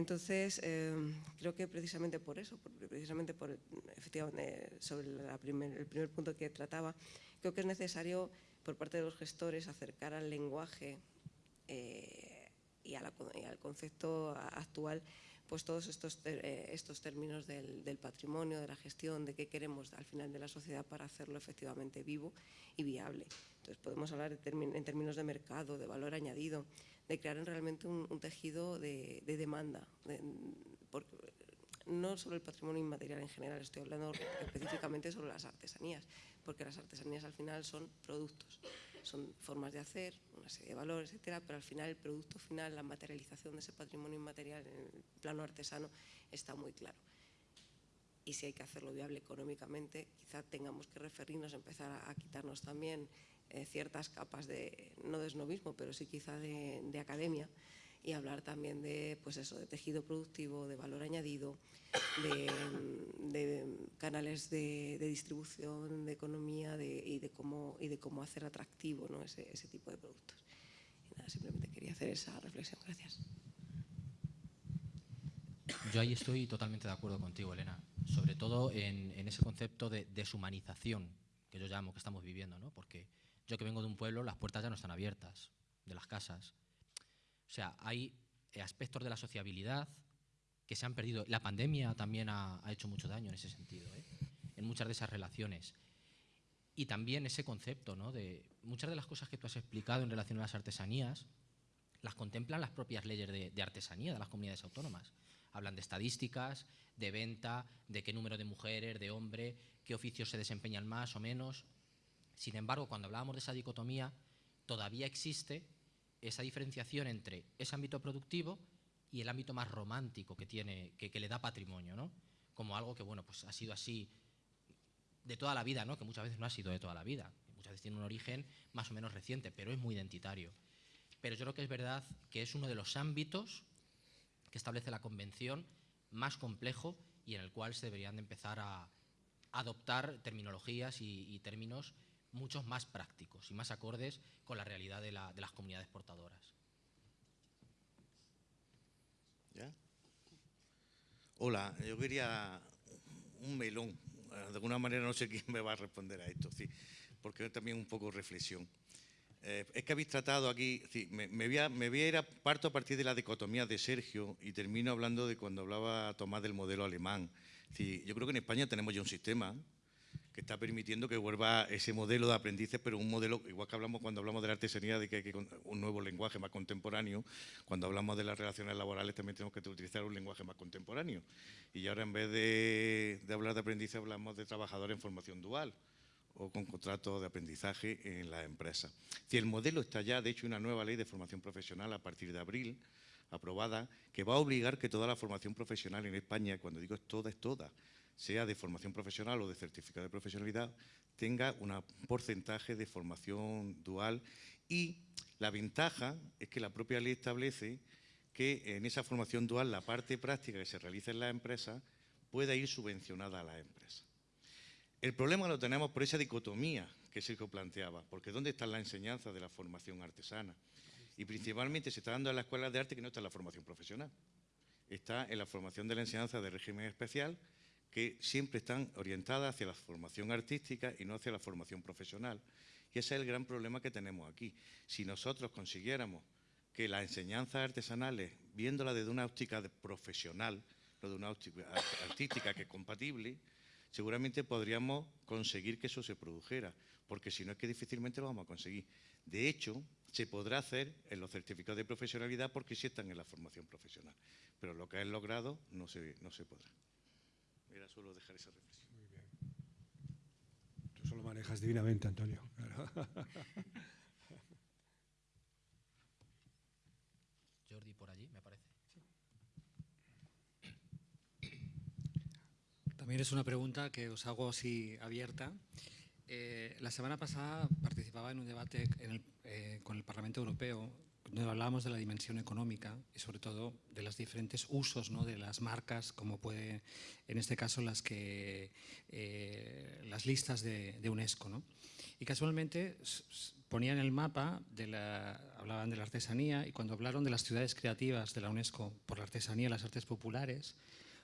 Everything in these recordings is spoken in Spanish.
Entonces, eh, creo que precisamente por eso, precisamente por, efectivamente, sobre el primer punto que trataba, creo que es necesario por parte de los gestores acercar al lenguaje eh, y, al concepto actual pues todos estos, eh, estos términos del, patrimonio, de la gestión, de qué queremos al final de la sociedad para hacerlo efectivamente vivo y viable. Entonces podemos hablar en términos de mercado, de valor añadido, de crear realmente un, tejido de, demanda, no sobre el patrimonio inmaterial en general, estoy hablando específicamente sobre las artesanías, porque las artesanías al final son productos, son formas de hacer, una serie de valores, etcétera, pero al final el producto final, la materialización de ese patrimonio inmaterial en el plano artesano está muy claro. Y si hay que hacerlo viable económicamente, quizá tengamos que referirnos, empezar a, quitarnos también eh, ciertas capas de, no de esnovismo, pero sí quizá de, de academia, y hablar también de, pues eso, de tejido productivo, de valor añadido, de, canales de, distribución, de economía y, de cómo, y de cómo hacer atractivo ¿no? ese, ese, tipo de productos. Simplemente quería hacer esa reflexión. Gracias. Yo ahí estoy totalmente de acuerdo contigo, Elena, sobre todo en, en ese concepto de deshumanización que yo llamo que estamos viviendo, ¿no? porque yo que vengo de un pueblo, las puertas ya no están abiertas de las casas, o sea, hay aspectos de la sociabilidad que se han perdido. La pandemia también ha, hecho mucho daño en ese sentido, ¿eh? en muchas de esas relaciones. Y también ese concepto, ¿no? de muchas de las cosas que tú has explicado en relación a las artesanías, las contemplan las propias leyes de artesanía de las comunidades autónomas. Hablan de estadísticas, de venta, de qué número de mujeres, de hombres, qué oficios se desempeñan más o menos. Sin embargo, cuando hablábamos de esa dicotomía, todavía existe esa diferenciación entre ese ámbito productivo y el ámbito más romántico que, tiene, que, le da patrimonio, ¿no? como algo que bueno, pues ha sido así de toda la vida, ¿no? que muchas veces no ha sido de toda la vida, muchas veces tiene un origen más o menos reciente, pero es muy identitario. Pero yo creo que es verdad que es uno de los ámbitos que establece la Convención más complejo y en el cual se deberían de empezar a adoptar terminologías y términos muchos más prácticos y más acordes con la realidad de, las comunidades portadoras. ¿Ya? Hola, yo quería un melón. De alguna manera no sé quién me va a responder a esto, sí, porque también un poco reflexión. Eh, es que habéis tratado aquí, me, voy a, me, voy a, ir a, parto a partir de la dicotomía de Sergio y termino hablando de cuando hablaba Tomás del modelo alemán. yo creo que en España tenemos ya un sistema que está permitiendo que vuelva ese modelo de aprendices, pero un modelo, igual que hablamos cuando hablamos de la artesanía, de que hay que un nuevo lenguaje más contemporáneo, cuando hablamos de las relaciones laborales también tenemos que utilizar un lenguaje más contemporáneo. Y ahora en vez de, hablar de aprendices hablamos de trabajadores en formación dual o con contrato de aprendizaje en la empresa. Si el modelo está ya, de hecho, una nueva ley de formación profesional a partir de abril, aprobada, que va a obligar que toda la formación profesional en España, cuando digo es toda, es toda, sea de formación profesional o de certificado de profesionalidad, tenga un porcentaje de formación dual y la ventaja es que la propia ley establece que en esa formación dual la parte práctica que se realiza en la empresa pueda ir subvencionada a la empresa. El problema lo tenemos por esa dicotomía que Sergio planteaba, porque ¿dónde está la enseñanza de la formación artesana? Y principalmente se está dando en las escuelas de arte que no está en la formación profesional. Está en la formación de la enseñanza de régimen especial, que siempre están orientadas hacia la formación artística y no hacia la formación profesional. Y ese es el gran problema que tenemos aquí. Si nosotros consiguiéramos que las enseñanzas artesanales, viéndola desde una óptica profesional, no de una óptica artística que es compatible, seguramente podríamos conseguir que eso se produjera, porque si no es que difícilmente lo vamos a conseguir. De hecho, se podrá hacer en los certificados de profesionalidad porque sí están en la formación profesional, pero lo que es logrado no se, no se podrá. Era solo dejar esa reflexión. Muy bien. Tú solo manejas divinamente, Antonio. Jordi, por allí, me parece. También es una pregunta que os hago así abierta. Eh, la semana pasada participaba en un debate eh, con el Parlamento Europeo donde hablábamos de la dimensión económica y sobre todo de los diferentes usos ¿no? de las marcas, como puede, en este caso, las, que, eh, las listas de, de UNESCO. ¿no? Y casualmente ponían el mapa, de la, hablaban de la artesanía y cuando hablaron de las ciudades creativas de la UNESCO por la artesanía y las artes populares,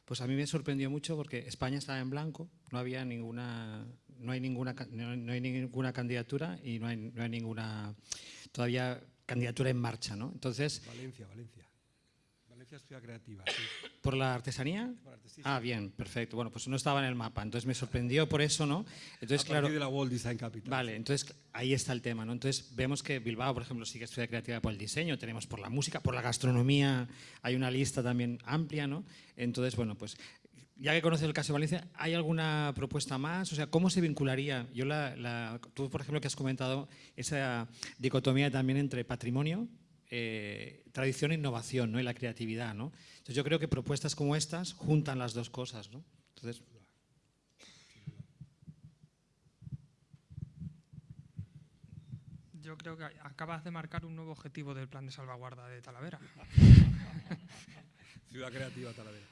pues a mí me sorprendió mucho porque España estaba en blanco, no había ninguna, no hay ninguna, no hay ninguna candidatura y no hay, no hay ninguna todavía candidatura en marcha, ¿no? Entonces. Valencia, Valencia. Valencia es ciudad creativa. Sí. ¿Por la artesanía? Por Ah, bien, perfecto. Bueno, pues no estaba en el mapa, entonces me sorprendió por eso, ¿no? Entonces, a claro. de la World Design Capital. Vale, entonces ahí está el tema, ¿no? Entonces vemos que Bilbao, por ejemplo, sí que es ciudad creativa por el diseño, tenemos por la música, por la gastronomía, hay una lista también amplia, ¿no? Entonces, bueno, pues ya que conoces el caso de Valencia, ¿hay alguna propuesta más? O sea, ¿cómo se vincularía? Yo la, la- tú, por ejemplo, que has comentado esa dicotomía también entre patrimonio, eh, tradición e innovación, ¿no? Y la creatividad, ¿no? Entonces yo creo que propuestas como estas juntan las dos cosas, ¿no? Entonces, Yo creo que acabas de marcar un nuevo objetivo del plan de salvaguarda de Talavera. Ciudad creativa Talavera.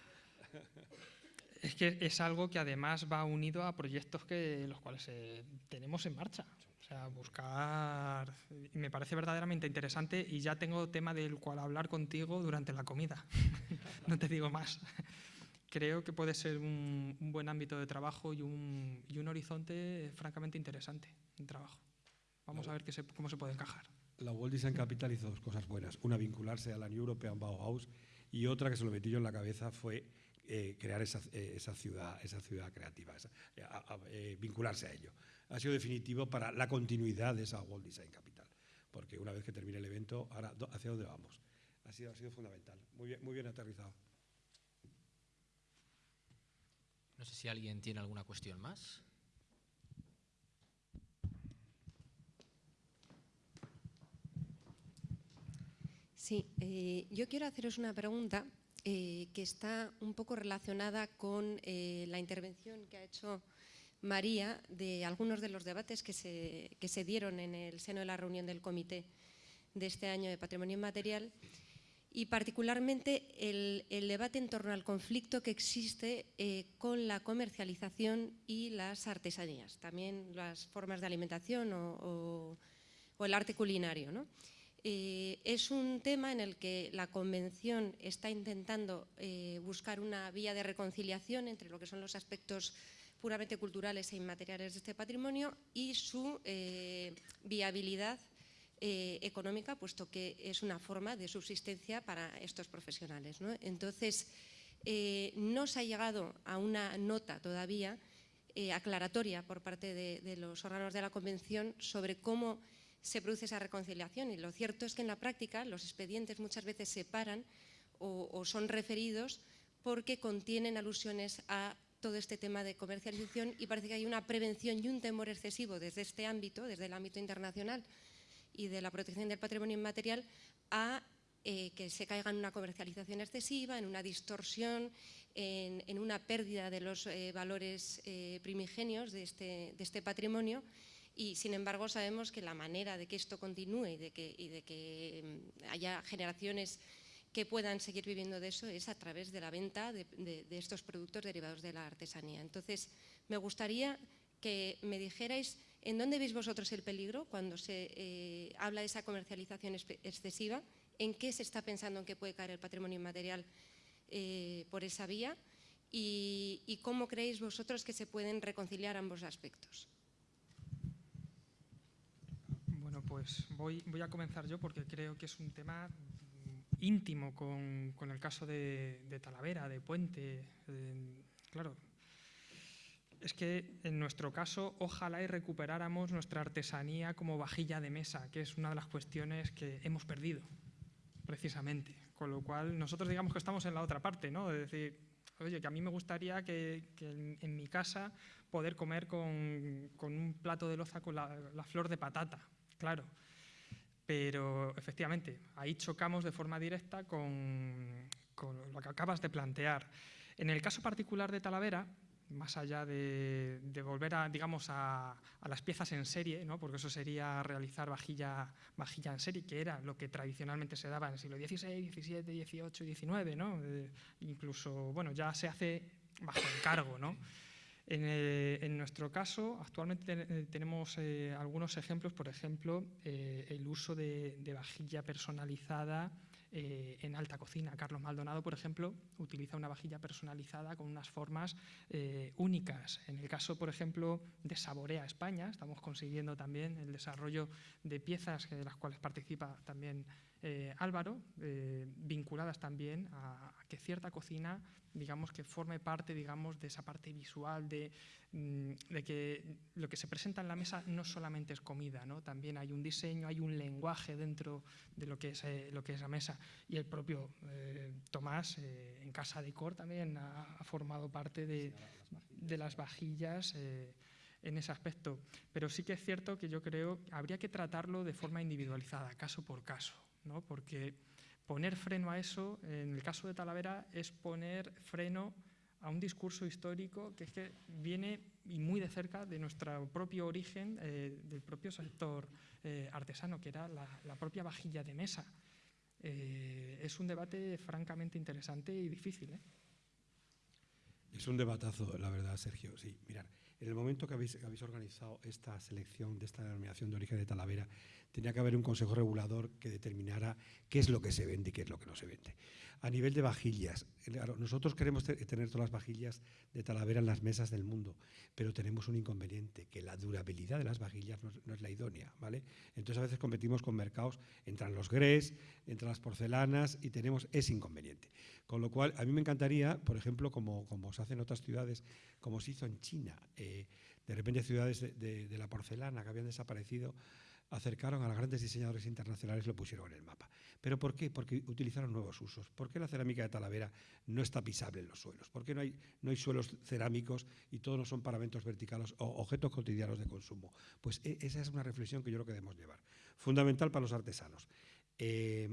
Es que es algo que además va unido a proyectos que los cuales eh, tenemos en marcha. O sea, buscar. Me parece verdaderamente interesante y ya tengo tema del cual hablar contigo durante la comida. no te digo más. Creo que puede ser un, un buen ámbito de trabajo y un, y un horizonte francamente interesante de trabajo. Vamos a ver qué se- cómo se puede encajar. La World Design Capital hizo dos cosas buenas. Una, vincularse a la New European Bauhaus y otra que se lo metí yo en la cabeza fue eh, crear esa, eh, esa ciudad, esa ciudad creativa, esa- eh, a- a- eh, vincularse a ello. Ha sido definitivo para la continuidad de esa World Design Capital, porque una vez que termine el evento, ahora hacia dónde vamos. Ha sido, ha sido fundamental. Muy bien, muy bien aterrizado. No sé si alguien tiene alguna cuestión más. Sí, eh, yo quiero haceros una pregunta eh, que está un poco relacionada con eh, la intervención que ha hecho María de algunos de los debates que se, que se dieron en el seno de la reunión del comité de este año de Patrimonio Inmaterial y particularmente el, el debate en torno al conflicto que existe eh, con la comercialización y las artesanías, también las formas de alimentación o, o- o el arte culinario. ¿no? Eh, es un tema en el que la Convención está intentando eh, buscar una vía de reconciliación entre lo que son los aspectos puramente culturales e inmateriales de este patrimonio y su eh, viabilidad económica, puesto que es una forma de subsistencia para estos profesionales. ¿no? Entonces, no se ha llegado a una nota todavía aclaratoria por parte de los órganos de la Convención sobre cómo se produce esa reconciliación. Y lo cierto es que en la práctica los expedientes muchas veces se paran o, son referidos porque contienen alusiones a todo este tema de comercialización y parece que hay una prevención y un temor excesivo desde este ámbito, desde el ámbito internacional y de la protección del patrimonio inmaterial, a eh, que se caiga en una comercialización excesiva, en una distorsión, en, una pérdida de los eh, valores eh, primigenios de este, de este patrimonio. Y sin embargo sabemos que la manera de que esto continúe y de que, mm, haya generaciones que puedan seguir viviendo de eso es a través de la venta de, estos productos derivados de la artesanía. Entonces, me gustaría que me dijerais en dónde veis vosotros el peligro cuando se eh, habla de esa comercialización excesiva, en qué se está pensando en que puede caer el patrimonio inmaterial eh, por esa vía y cómo creéis vosotros que se pueden reconciliar ambos aspectos. Bueno, pues voy, voy a comenzar yo porque creo que es un tema mm, íntimo con, el caso de, Talavera, de Puente. claro, es que en nuestro caso ojalá y recuperáramos nuestra artesanía como vajilla de mesa, que es una de las cuestiones que hemos perdido, precisamente. Con lo cual nosotros digamos que estamos en la otra parte, ¿no? De decir, oye, que a mí me gustaría que, que en, mi casa poder comer con, un plato de loza con la flor de patata, claro. Pero efectivamente, ahí chocamos de forma directa con, lo que acabas de plantear. En el caso particular de Talavera, más allá de, volver a, digamos, a, las piezas en serie, ¿no? porque eso sería realizar vajilla, vajilla en serie, que era lo que tradicionalmente se daba en el siglo XVI, XVII, XVIII y XIX, ¿no? Eh, incluso, bueno, ya se hace bajo encargo, ¿no? En, en, nuestro caso, actualmente tenemos algunos ejemplos, por ejemplo, el uso de, vajilla personalizada eh, en alta cocina. Carlos Maldonado, por ejemplo, utiliza una vajilla personalizada con unas formas eh, únicas. En el caso, por ejemplo, de Saborea España, estamos consiguiendo también el desarrollo de piezas de las cuales participa también eh, Álvaro, vinculadas también a, que cierta cocina digamos, que forme parte digamos, de esa parte visual, de, mm, de, que lo que se presenta en la mesa no solamente es comida, ¿no? también hay un diseño, hay un lenguaje dentro de lo que es, eh, lo que es la mesa. Y el propio eh, Tomás, eh, en Casa de Cor, también ha, formado parte de, de las vajillas en ese aspecto. Pero sí que es cierto que yo creo que habría que tratarlo de forma individualizada, caso por caso, ¿no? porque poner freno a eso, en el caso de Talavera, es poner freno a un discurso histórico que es que viene y muy de cerca de nuestro propio origen, eh, del propio sector eh, artesano, que era la, propia vajilla de mesa. Eh, es un debate francamente interesante y difícil. Es un debatazo, la verdad, Sergio. Sí, mirar, en el momento que habéis, que organizado esta selección de esta denominación de origen de Talavera, tenía que haber un consejo regulador que determinara qué es lo que se vende y qué es lo que no se vende. A nivel de vajillas, nosotros queremos tener todas las vajillas de Talavera en las mesas del mundo, pero tenemos un inconveniente, que la durabilidad de las vajillas no, es la idónea, ¿vale? Entonces a veces competimos con mercados, entran los grés, entran las porcelanas y tenemos ese inconveniente. Con lo cual, a mí me encantaría, por ejemplo, como, como se hace en otras ciudades, como se hizo en China, eh, de repente ciudades de la porcelana que habían desaparecido, acercaron a los grandes diseñadores internacionales y lo pusieron en el mapa. ¿Pero por qué? Porque utilizaron nuevos usos. ¿Por qué la cerámica de Talavera no está pisable en los suelos? ¿Por qué no hay, suelos cerámicos y todos no son paramentos verticales o objetos cotidianos de consumo? Pues e, esa es una reflexión que yo creo que debemos llevar. Fundamental para los artesanos. Eh,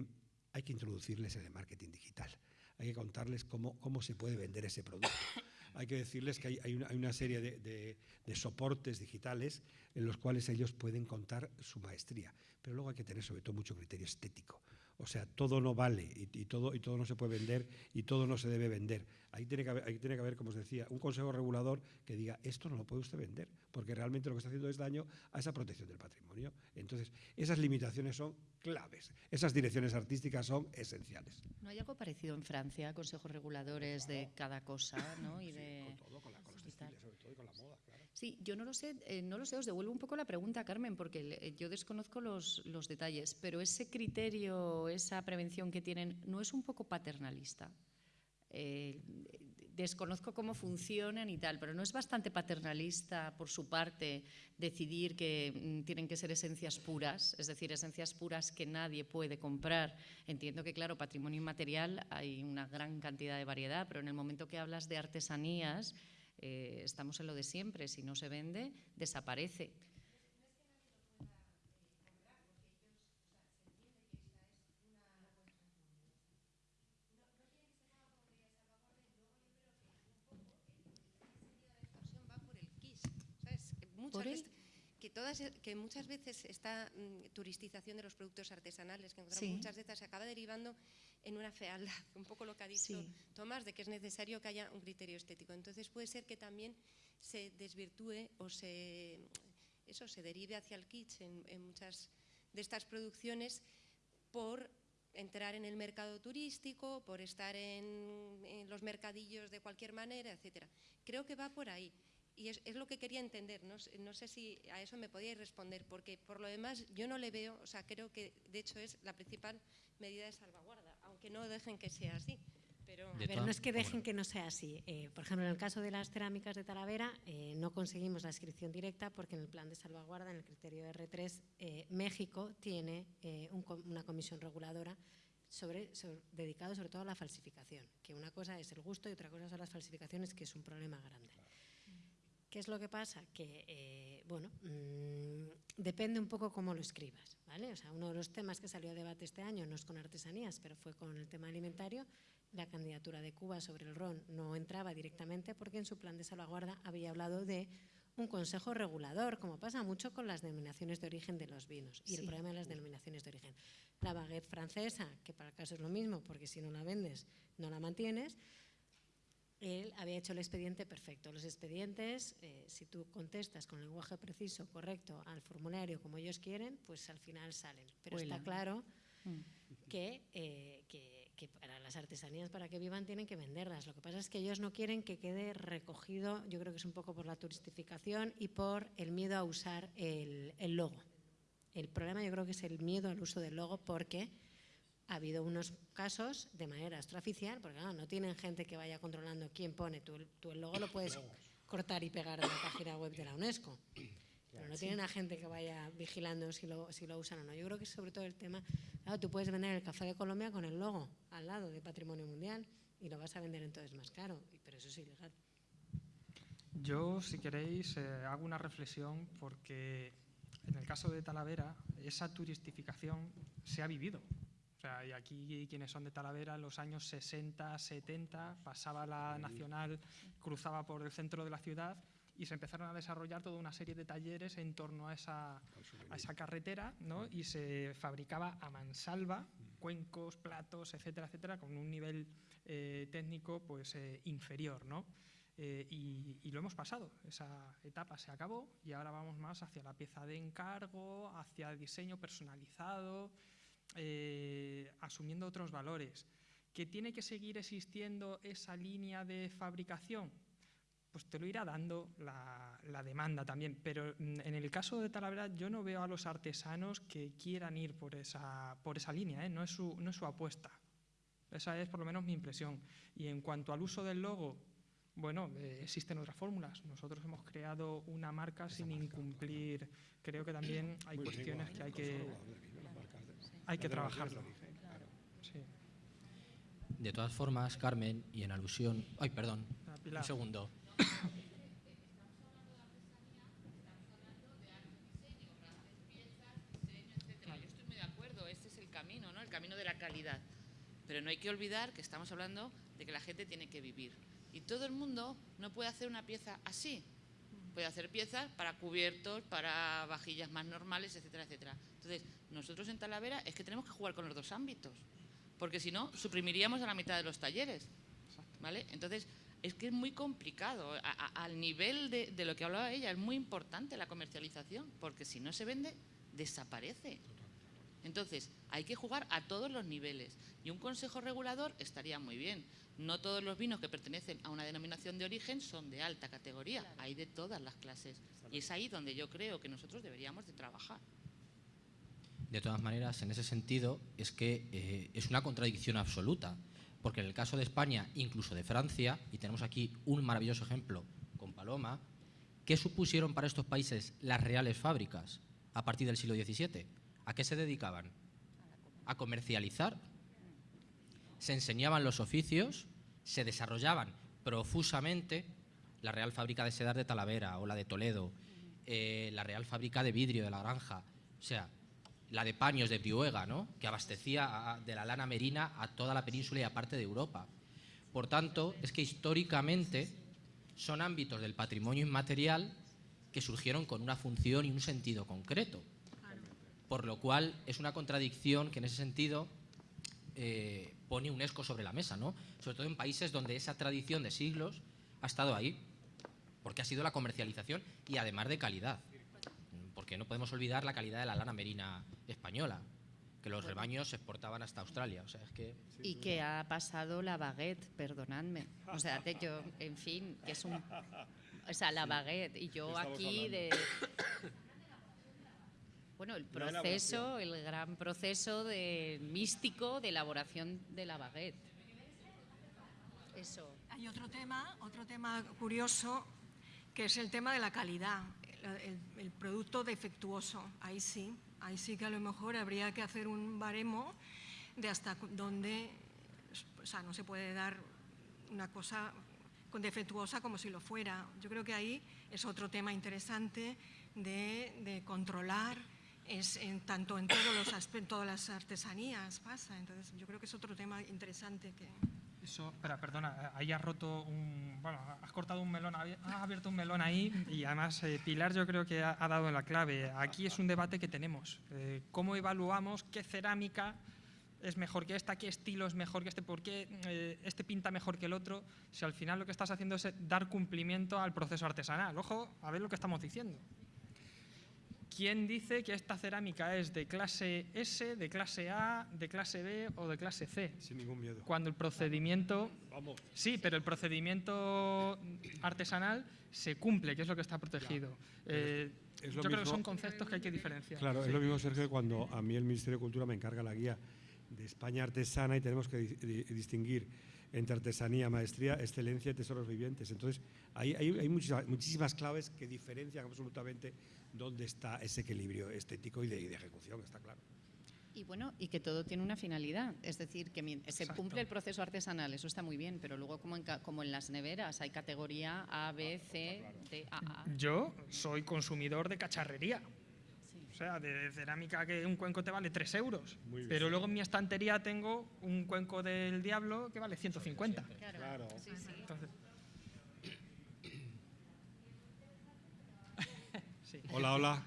hay que introducirles en el marketing digital. Hay que contarles cómo, cómo se puede vender ese producto hay que decirles que hay, una, serie de, soportes digitales en los cuales ellos pueden contar su maestría. Pero luego hay que tener sobre todo mucho criterio estético. O sea, todo no vale y, todo, y todo no se puede vender y todo no se debe vender. Ahí tiene, que haber, ahí tiene que haber, como os decía, un consejo regulador que diga esto no lo puede usted vender, porque realmente lo que está haciendo es daño a esa protección del patrimonio. Entonces, esas limitaciones son claves. Esas direcciones artísticas son esenciales. ¿No hay algo parecido en Francia, consejos reguladores de cada cosa, ¿no? Y de... con todo, con, la, con los textiles, sobre todo, y con la moda. Sí, yo no lo sé, eh, no lo sé, os devuelvo un poco la pregunta, Carmen, porque eh, yo desconozco los, los detalles, pero ese criterio, esa prevención que tienen, ¿no es un poco paternalista? Eh, desconozco cómo funcionan y tal, pero no es bastante paternalista por su parte decidir que mm, tienen que ser esencias puras, es decir, esencias puras que nadie puede comprar. Entiendo que, claro, patrimonio inmaterial hay una gran cantidad de variedad, pero en el momento que hablas de artesanías, eh, estamos en lo de siempre, si no se vende, desaparece. que, todas, que muchas veces esta mm, turistización de los productos artesanales que encontramos muchas veces se acaba derivando en una fealdad, un poco lo que ha dicho Tomás, de que es necesario que haya un criterio estético. Entonces puede ser que también se desvirtúe o se, eso, se derive hacia el kitsch en, en muchas de estas producciones por entrar en el mercado turístico, por estar en, en, los mercadillos de cualquier manera, etcétera. Creo que va por ahí y es, lo que quería entender, no, no, sé si a eso me podíais responder, porque por lo demás yo no le veo, o sea, creo que de hecho es la principal medida de salvaguarda, aunque no dejen que sea así. Pero, pero no es que dejen que no sea así. Eh, por ejemplo, en el caso de las cerámicas de Talavera, eh, no conseguimos la inscripción directa porque en el plan de salvaguarda, en el criterio R3, eh, México tiene una comisión reguladora sobre, dedicado sobre todo a la falsificación, que una cosa es el gusto y otra cosa son las falsificaciones, que es un problema grande. ¿Qué es lo que pasa? Que, eh, bueno, mm, depende un poco cómo lo escribas, ¿vale? O sea, uno de los temas que salió a debate este año no es con artesanías, pero fue con el tema alimentario, la candidatura de Cuba sobre el ron no entraba directamente porque en su plan de salvaguarda había hablado de un consejo regulador, como pasa mucho con las denominaciones de origen de los vinos y el problema de las denominaciones de origen. La baguette francesa, que para el caso es lo mismo, porque si no la vendes, no la mantienes, él había hecho el expediente perfecto. Los expedientes, eh, si tú contestas con lenguaje preciso, correcto, al formulario como ellos quieren, pues al final salen. Pero está claro mm. que, eh, que que para las artesanías, para que vivan, tienen que venderlas. Lo que pasa es que ellos no quieren que quede recogido, yo creo que es un poco por la turistificación y por el miedo a usar el, logo. El problema yo creo que es el miedo al uso del logo porque ha habido unos casos de manera extraoficial, porque no tienen gente que vaya controlando quién pone. Tú, tú el logo lo puedes cortar y pegar en la página web de la UNESCO. Pero no tienen a gente que vaya vigilando si lo, si lo usan o no. Yo creo que sobre todo el tema, claro, tú puedes vender el café de Colombia con el logo al lado de Patrimonio Mundial y lo vas a vender entonces más caro, pero eso es ilegal. Yo, si queréis, eh, hago una reflexión porque en el caso de Talavera, esa turistificación se ha vivido. O sea, y aquí quienes son de Talavera, en los años 60, 70, pasaba la Nacional, cruzaba por el centro de la ciudad y se empezaron a desarrollar toda una serie de talleres en torno a esa, a esa carretera ¿no? y se fabricaba a mansalva cuencos, platos, etcétera, etcétera, con un nivel eh, técnico pues, eh, inferior. ¿no? Eh, y, y, lo hemos pasado, esa etapa se acabó y ahora vamos más hacia la pieza de encargo, hacia el diseño personalizado, asumiendo otros valores. ¿Que tiene que seguir existiendo esa línea de fabricación? pues te lo irá dando la, demanda también. Pero mm, en el caso de Talavera yo no veo a los artesanos que quieran ir por esa, por esa línea, ¿eh? no, es su, no es su apuesta. Esa es por lo menos mi impresión. Y en cuanto al uso del logo, bueno, eh, existen otras fórmulas. Nosotros hemos creado una marca sin incumplir. Creo que también hay cuestiones que hay que, hay que trabajarlo. De todas formas, Carmen, y en alusión... Ay, perdón, un segundo. camino de la calidad. Pero no hay que olvidar que estamos hablando de que la gente tiene que vivir. Y todo el mundo no puede hacer una pieza así. Puede hacer piezas para cubiertos, para vajillas más normales, etcétera, etcétera. Entonces, nosotros en Talavera es que tenemos que jugar con los dos ámbitos. Porque si no, suprimiríamos a la mitad de los talleres. ¿Vale? Entonces, es que es muy complicado. al nivel de, de lo que hablaba ella, es muy importante la comercialización, porque si no se vende, desaparece. Entonces, hay que jugar a todos los niveles y un consejo regulador estaría muy bien. No todos los vinos que pertenecen a una denominación de origen son de alta categoría, hay de todas las clases y es ahí donde yo creo que nosotros deberíamos de trabajar. De todas maneras, en ese sentido, es que eh, es una contradicción absoluta, porque en el caso de España, incluso de Francia, y tenemos aquí un maravilloso ejemplo con Paloma, ¿qué supusieron para estos países las reales fábricas a partir del siglo XVII? ¿A qué se dedicaban? A comercializar. Se enseñaban los oficios, se desarrollaban profusamente la Real Fábrica de Sedar de Talavera o la de Toledo, eh, la Real Fábrica de Vidrio de La Granja, o sea, la de paños de Piuega, ¿no? que abastecía de la lana merina a toda la península y a parte de Europa. Por tanto, es que históricamente son ámbitos del patrimonio inmaterial que surgieron con una función y un sentido concreto por lo cual es una contradicción que en ese sentido eh, pone UNESCO sobre la mesa, ¿no? sobre todo en países donde esa tradición de siglos ha estado ahí, porque ha sido la comercialización y además de calidad, porque no podemos olvidar la calidad de la lana merina española, que los rebaños se exportaban hasta Australia. O sea, es que... Y que ha pasado la baguette, perdonadme. O sea, yo, en fin, que es un... O sea, la baguette. Y yo aquí de, bueno, el proceso, el gran proceso de, místico de elaboración de la baguette. Eso. Hay otro tema, otro tema curioso, que es el tema de la calidad, el, producto defectuoso. Ahí sí, ahí sí que a lo mejor habría que hacer un baremo de hasta dónde, o sea, no se puede dar una cosa con defectuosa como si lo fuera. Yo creo que ahí es otro tema interesante de, de controlar es en, tanto en todos los todas las artesanías pasa. Entonces, yo creo que es otro tema interesante que... Eso, espera, perdona, ahí has roto un. Bueno, has cortado un melón, has abierto un melón ahí y además eh, Pilar yo creo que ha, dado la clave. Aquí es un debate que tenemos. Eh, ¿Cómo evaluamos qué cerámica es mejor que esta, qué estilo es mejor que este, por qué eh, este pinta mejor que el otro? Si al final lo que estás haciendo es dar cumplimiento al proceso artesanal. Ojo, a ver lo que estamos diciendo. ¿Quién dice que esta cerámica es de clase S, de clase A, de clase B o de clase C? Sin ningún miedo. Cuando el procedimiento... Vamos. Sí, pero el procedimiento artesanal se cumple, que es lo que está protegido. Eh, yo mismo, creo que son conceptos que hay que diferenciar. Claro, sí. es lo mismo, Sergio, cuando a mí el Ministerio de Cultura me encarga la guía de España artesana y tenemos que di di distinguir entre artesanía, maestría, excelencia y tesoros vivientes. Entonces, hay, hay, hay muchísimas, muchísimas, claves que diferencian absolutamente dónde está ese equilibrio estético y de, y de, ejecución, está claro. Y bueno, y que todo tiene una finalidad, es decir, que se Exacto. cumple el proceso artesanal, eso está muy bien, pero luego como en, como en las neveras hay categoría A, B, C, D, A, A. Yo soy consumidor de cacharrería. O sea, de cerámica que un cuenco te vale 3 euros. Pero luego en mi estantería tengo un cuenco del diablo que vale 150. Claro. claro. Sí, sí. Entonces, sí. Hola, hola.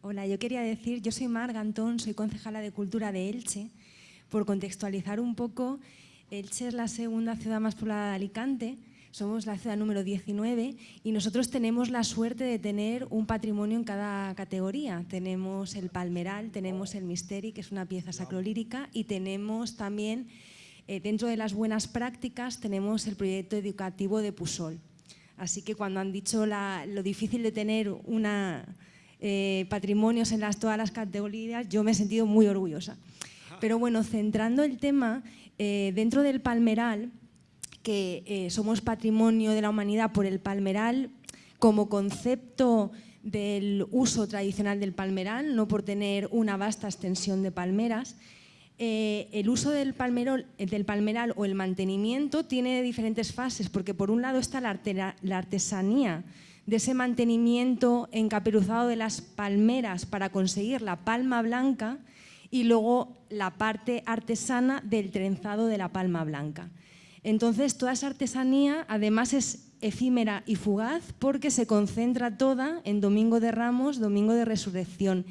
Hola, yo quería decir, yo soy Mar Gantón, soy concejala de Cultura de Elche. Por contextualizar un poco, Elche es la segunda ciudad más poblada de Alicante somos la ciudad número 19 y nosotros tenemos la suerte de tener un patrimonio en cada categoría. Tenemos el Palmeral, tenemos el Misteri, que es una pieza sacrolírica, y tenemos también, eh, dentro de las buenas prácticas, tenemos el proyecto educativo de Pusol. Así que cuando han dicho la, lo difícil de tener una, eh, patrimonios en las, todas las categorías, yo me he sentido muy orgullosa. Pero bueno, centrando el tema, eh, dentro del Palmeral, que eh, somos patrimonio de la humanidad por el palmeral como concepto del uso tradicional del palmeral, no por tener una vasta extensión de palmeras. Eh, el uso del, palmeral o el mantenimiento tiene diferentes fases, porque por un lado está la artesanía de ese mantenimiento encaperuzado de las palmeras para conseguir la palma blanca y luego la parte artesana del trenzado de la palma blanca. Entonces, toda esa artesanía además es efímera y fugaz porque se concentra toda en Domingo de Ramos, Domingo de Resurrección.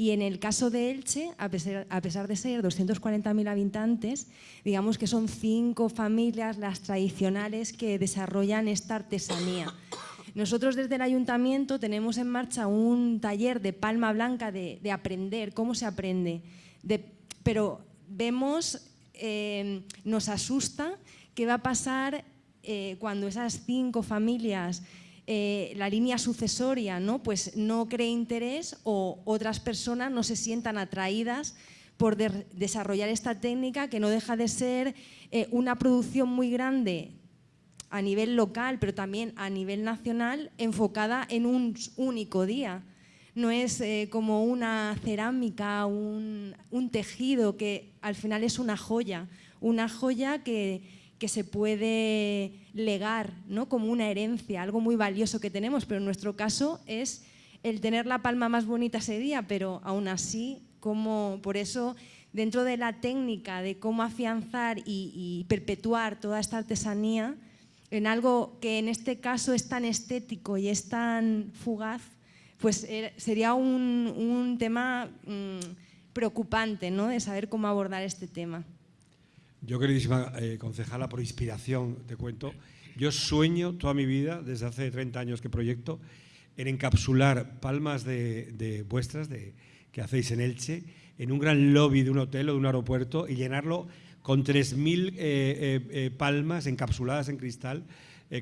Y en el caso de Elche, a pesar, de ser 240.000 habitantes, digamos que son cinco familias las tradicionales que desarrollan esta artesanía. Nosotros desde el ayuntamiento tenemos en marcha un taller de palma blanca de, de aprender, cómo se aprende, de, pero vemos, eh, nos asusta ¿Qué va a pasar eh, cuando esas cinco familias, eh, la línea sucesoria, ¿no? Pues no cree interés o otras personas no se sientan atraídas por de desarrollar esta técnica que no deja de ser eh, una producción muy grande a nivel local, pero también a nivel nacional, enfocada en un único día. No es eh, como una cerámica, un tejido que al final es una joya, una joya que, que se puede legar ¿no? como una herencia, algo muy valioso que tenemos, pero en nuestro caso es el tener la palma más bonita ese día, pero aún así, como, por eso dentro de la técnica de cómo afianzar y, perpetuar toda esta artesanía en algo que en este caso es tan estético y es tan fugaz, pues eh, sería un, tema mmm, preocupante ¿no? de saber cómo abordar este tema. Yo, queridísima eh, concejala, por inspiración, te cuento, yo sueño toda mi vida, desde hace 30 años que proyecto, en encapsular palmas de, vuestras de, que hacéis en Elche en un gran lobby de un hotel o de un aeropuerto y llenarlo con 3.000 eh, eh, eh, palmas encapsuladas en cristal,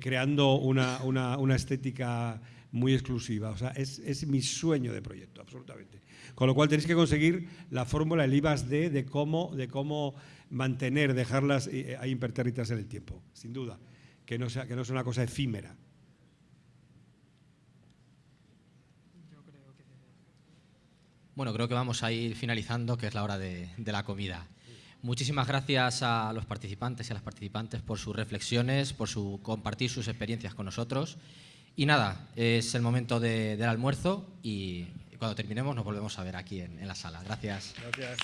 creando una, una, una, estética muy exclusiva. O sea, es, es, mi sueño de proyecto, absolutamente. Con lo cual tenéis que conseguir la fórmula, el IVAS D, de cómo, de cómo mantener, dejarlas eh, ahí impertérritas en el tiempo, sin duda, que no sea, que no sea una cosa efímera. Bueno, creo que vamos a ir finalizando, que es la hora de, de, la comida. Muchísimas gracias a los participantes y a las participantes por sus reflexiones, por su compartir sus experiencias con nosotros. Y nada, es el momento de, del almuerzo y cuando terminemos nos volvemos a ver aquí en, en la sala. Gracias. Gracias.